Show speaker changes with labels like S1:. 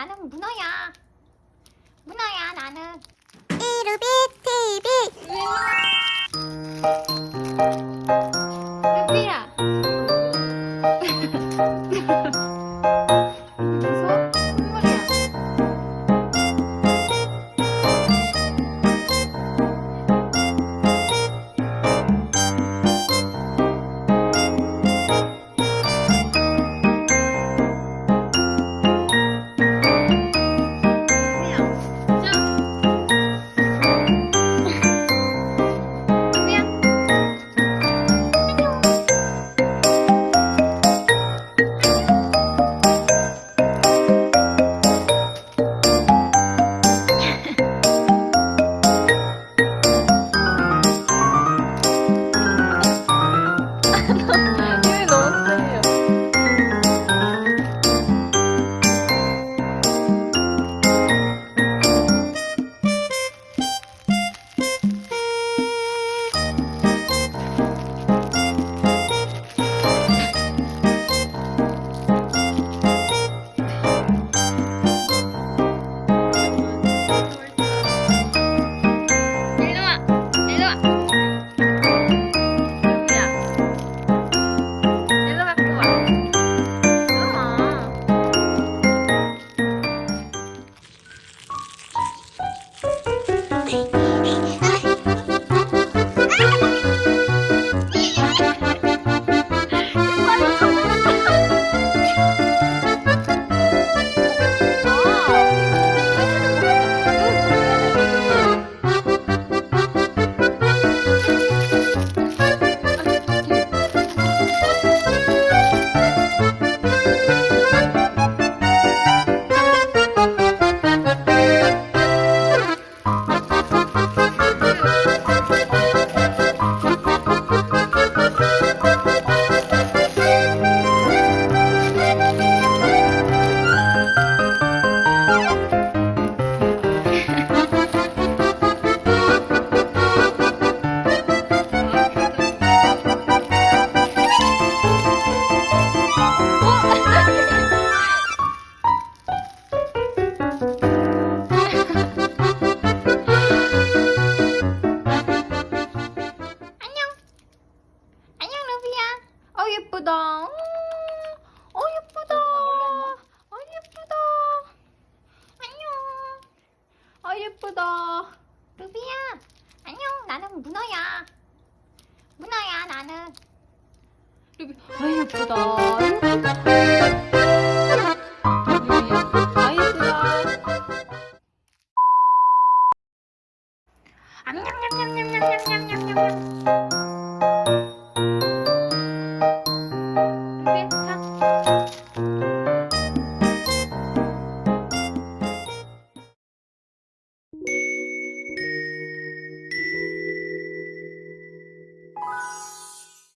S1: 나는 문어야. 문어야 나는. 예쁘다. 음, 어, 예쁘다. 어, 예쁘다. 안녕. 어, 예쁘다. 루비야. 안녕. 나는 문어야. 문어야, 나는. 루비. 아, 예쁘다. 예쁘다. 암냠냠냠냠냠냠냠냠냠.